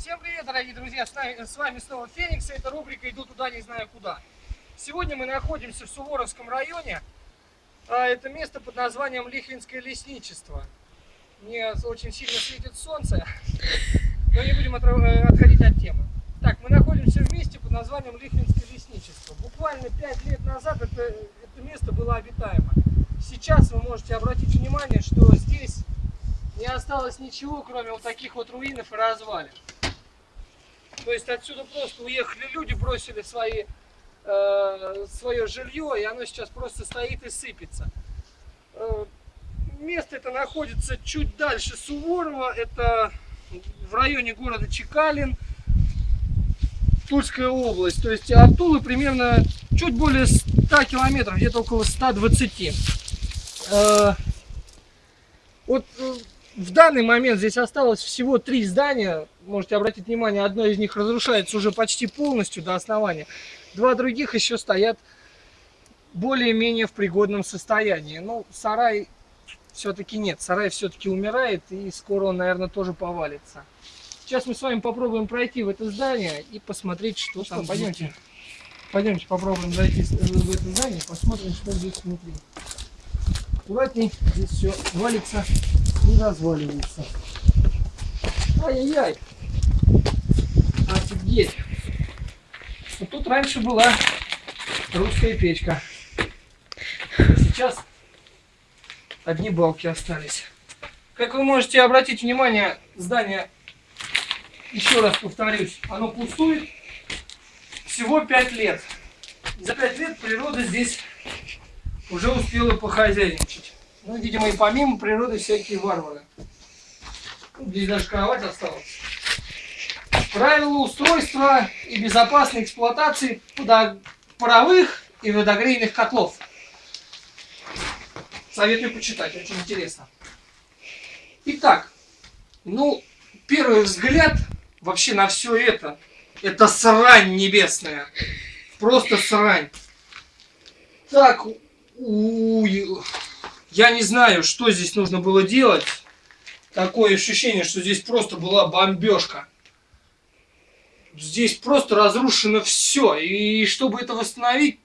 Всем привет, дорогие друзья! С, вами снова Феникс, это рубрика «Иду туда, не знаю куда». Сегодня мы находимся в Суворовском районе. А, это место под названием Лихвинское лесничество. Мне очень сильно светит солнце, но не будем э, отходить от темы. Так, мы находимся в месте под названием Лихвинское лесничество. Буквально 5 лет назад это, это место было обитаемо. Сейчас вы можете обратить внимание, что здесь не осталось ничего, кроме вот таких вот руинов и развалин. То есть отсюда просто уехали люди, бросили свои, э, свое жилье, и оно сейчас просто стоит и сыпется. Э, место это находится чуть дальше Суворова, это в районе города Чекалин, Тульская область. То есть от Тулы примерно чуть более 100 километров, где-то около 120. Э, вот э, в данный момент здесь осталось всего три здания. Можете обратить внимание, одно из них разрушается уже почти полностью до основания. Два других еще стоят более-менее в пригодном состоянии. Ну, сарай все-таки нет. Сарай все-таки умирает, и скоро он, наверное, тоже повалится. Сейчас мы с вами попробуем пройти в это здание и посмотреть, что ну, там. Что, пойдемте. Пойдемте попробуем зайти в это здание, посмотрим, что здесь внутри. Аккуратней, здесь все валится и разваливается. Ай-яй-яй. Офигеть. Вот тут раньше была русская печка. Сейчас одни балки остались. Как вы можете обратить внимание, здание, еще раз повторюсь, оно пустует всего 5 лет. За 5 лет природа здесь уже успела похозяйничать. Ну, видимо, и помимо природы всякие варвары. Здесь даже кровать осталась. Правила устройства и безопасной эксплуатации паровых и водогрейных котлов. Советую почитать, очень интересно. Итак, ну, первый взгляд вообще на все это, это срань небесная. Просто срань. Так, я не знаю, что здесь нужно было делать. Такое ощущение, что здесь просто была бомбежка. Здесь просто разрушено все. И чтобы это восстановить,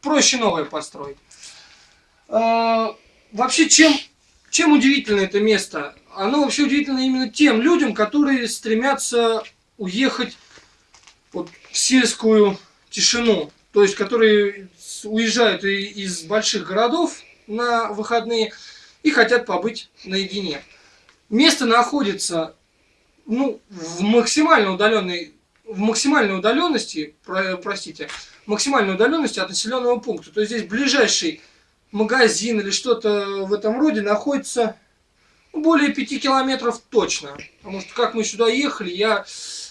проще новое построить. А, вообще, чем, чем удивительно это место? Оно вообще удивительно именно тем людям, которые стремятся уехать вот, в сельскую тишину. То есть, которые уезжают из больших городов на выходные и хотят побыть наедине. Место находится ну, в максимально удаленной в максимальной удаленности, про, простите, максимальной удаленности от населенного пункта. То есть здесь ближайший магазин или что-то в этом роде находится более 5 километров точно. Потому что как мы сюда ехали, я,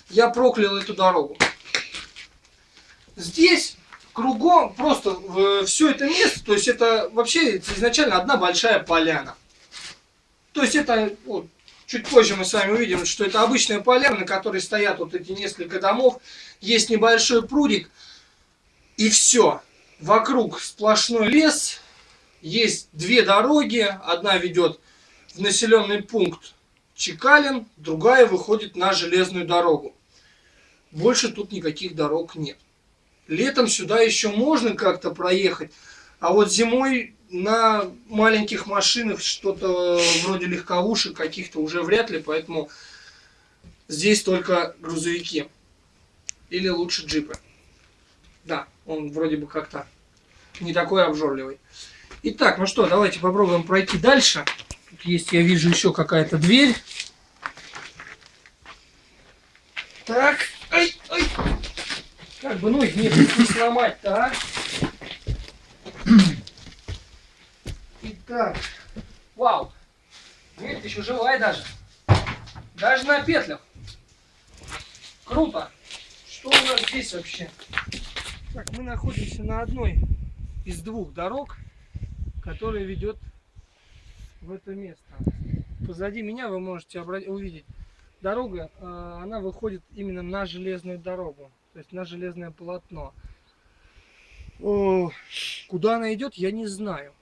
я проклял эту дорогу. Здесь кругом просто все это место, то есть это вообще изначально одна большая поляна. То есть это, вот, чуть позже мы с вами увидим, что это обычная поляна, на которой стоят вот эти несколько домов, есть небольшой прудик, и все. Вокруг сплошной лес, есть две дороги, одна ведет в населенный пункт Чекалин, другая выходит на железную дорогу. Больше тут никаких дорог нет. Летом сюда еще можно как-то проехать, а вот зимой на маленьких машинах что-то вроде легковушек каких-то уже вряд ли, поэтому здесь только грузовики. Или лучше джипы. Да, он вроде бы как-то не такой обжорливый. Итак, ну что, давайте попробуем пройти дальше. Тут есть, я вижу, еще какая-то дверь. Так. Как бы не, не сломать-то, а? Итак, вау, дверь еще живая даже. Даже на петлях. Круто. Что у нас здесь вообще? Так, мы находимся на одной из двух дорог, которая ведет в это место. Позади меня вы можете увидеть дорога, а, она выходит именно на железную дорогу то есть на железное полотно. О, куда она идет, я не знаю.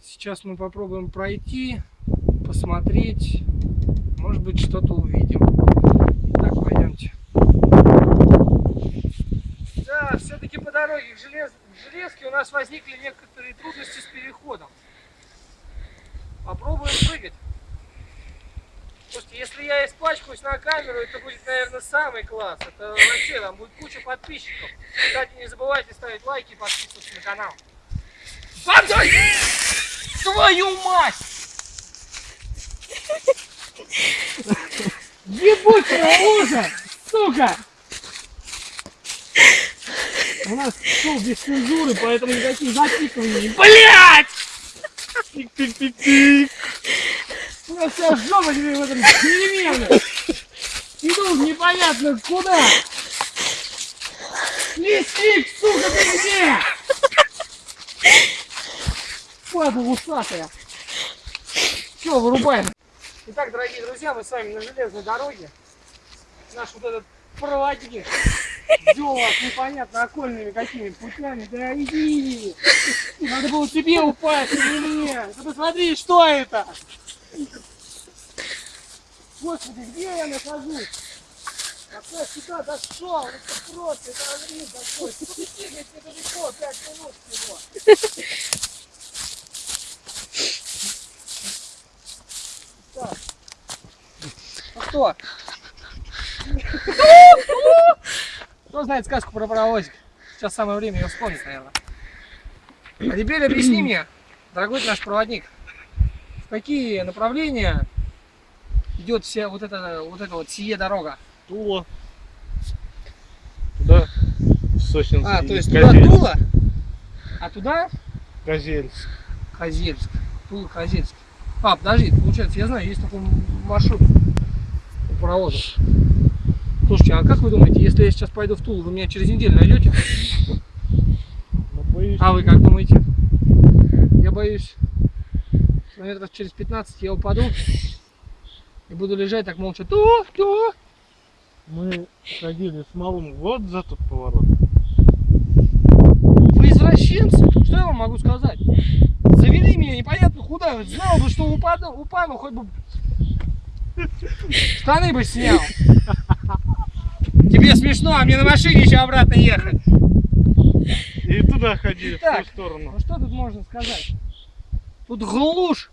Сейчас мы попробуем пройти, посмотреть, может быть что-то увидим. Итак, пойдемте. Да, все-таки по дороге к, желез... к железке у нас возникли некоторые трудности с переходом. Попробуем прыгать. Слушайте, если я испачкаюсь на камеру, это будет, наверное, самый класс. Это вообще, там будет куча подписчиков. Кстати, не забывайте ставить лайки и подписываться на канал. Подой! Твою мать! Ебучая лужа! Сука! У нас шоу без цензуры, поэтому никаких записываний. Блять! Тик-тик-тик-тик! У нас вся жопа теперь в этом деревянном. Иду непонятно куда. Лесник, сука, ты где? Падла усатая. Все, вырубаем. Итак, дорогие друзья, мы с вами на железной дороге. Наш вот этот проводник вел непонятно окольными какими путями. Да иди! Надо было тебе упасть, не мне. Ты посмотри, что это! Господи, где я нахожусь? Как я сюда дошел, это просто, это огни такой. Бегать недалеко, 5 минут всего. Так. Ну что? Кто знает сказку про паровозик? Сейчас самое время ее вспомнить, наверное. А теперь объясни мне, дорогой наш проводник, в какие направления идет вся вот эта вот эта вот сие дорога? Тула. Туда, в Сосинск. А, то есть туда Козельск. Тула, а туда Козельск. Козельск. Тула, Козельск. А, подожди, получается, я знаю, есть такой маршрут у паровозов. Слушайте, а как вы думаете, если я сейчас пойду в Тулу, вы меня через неделю найдете? Боюсь, А вы как думаете? Я боюсь, метров через 15 я упаду и буду лежать так молча. Ту, ту. мы ходили с малым вот за тот поворот. Вы извращенцы? Что я вам могу сказать? Завели меня непонятно куда. Знал бы, что упаду, упаду, хоть бы штаны бы снял. Тебе смешно, а мне на машине еще обратно ехать. И туда ходили, в Итак. ту сторону. Ну что тут можно сказать? Тут глушь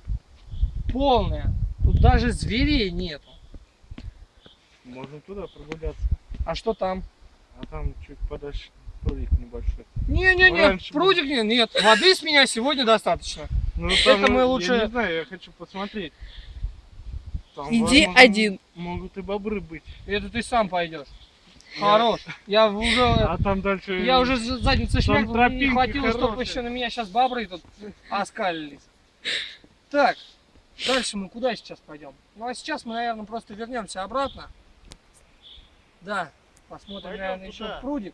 полная. Тут даже зверей нету. Можно туда прогуляться. А что там? А там чуть подальше прудик небольшой. Не-не-не, Раньше прудик нет, нет. Воды с меня сегодня достаточно. Ну, Это мы я лучше- не знаю, я хочу посмотреть. Там, Иди возможно, один. Могут и бобры быть. Это ты сам пойдешь. Хорош. Я уже, А там дальше... я уже за- задницей там шмякнул, не хватило, чтобы еще на меня сейчас бобры тут оскалились. Так, дальше мы куда сейчас пойдем? Ну а сейчас мы, наверное, просто вернемся обратно. Да, посмотрим, Пойдем наверное, еще туда. в прудик.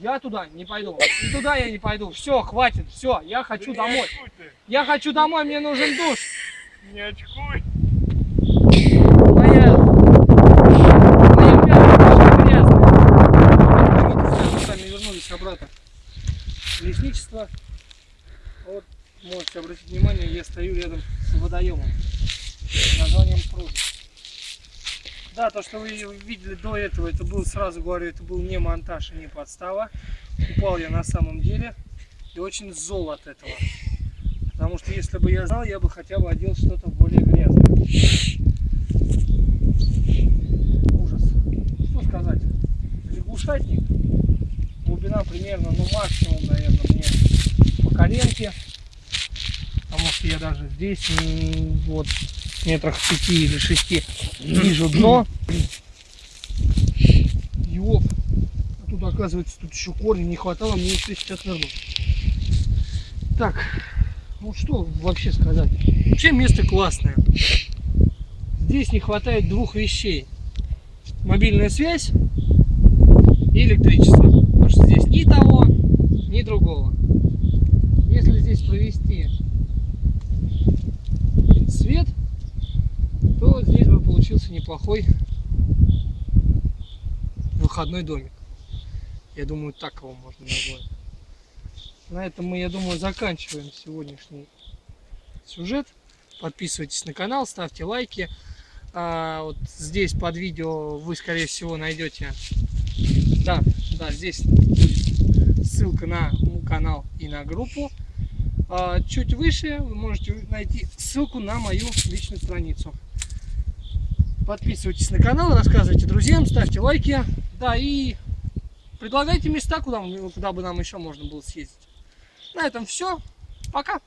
Я туда не пойду. И туда я не пойду. Все, хватит, все, я хочу Да домой. Я хочу домой, мне нужен душ. Не очкуй. Моя... Моя пятка очень грязная. Видите, мы с вами вернулись обратно в лесничество. Вот, можете обратить внимание, я стою рядом с водоемом с названием пруд. Да, то, что вы видели до этого, это был, сразу говорю, это был не монтаж и не подстава. Упал я на самом деле и очень зол от этого. Потому что если бы я знал, я бы хотя бы одел что-то более грязное. Ужас. Что сказать? Лягушатник. Глубина примерно, ну максимум, наверное, мне по коленке. Потому что я даже здесь, вот, метрах пяти или шести вижу дно. Ёп. А тут, оказывается, тут еще корни не хватало, мне еще сейчас нырнуть. Так, ну что вообще сказать? Вообще место классное. Здесь не хватает двух вещей. Мобильная связь и электричество. Потому что здесь ни того, ни другого. Если здесь провести свет, то здесь бы получился неплохой выходной домик. Я думаю, так его можно назвать. На этом мы, я думаю, заканчиваем сегодняшний сюжет. Подписывайтесь на канал, ставьте лайки. А, вот здесь под видео вы, скорее всего, найдете... Да, да, здесь будет ссылка на канал и на группу. А чуть выше вы можете найти ссылку на мою личную страницу. Подписывайтесь на канал, рассказывайте друзьям, ставьте лайки. Да, и предлагайте места, куда, куда бы нам еще можно было съездить. На этом все. Пока.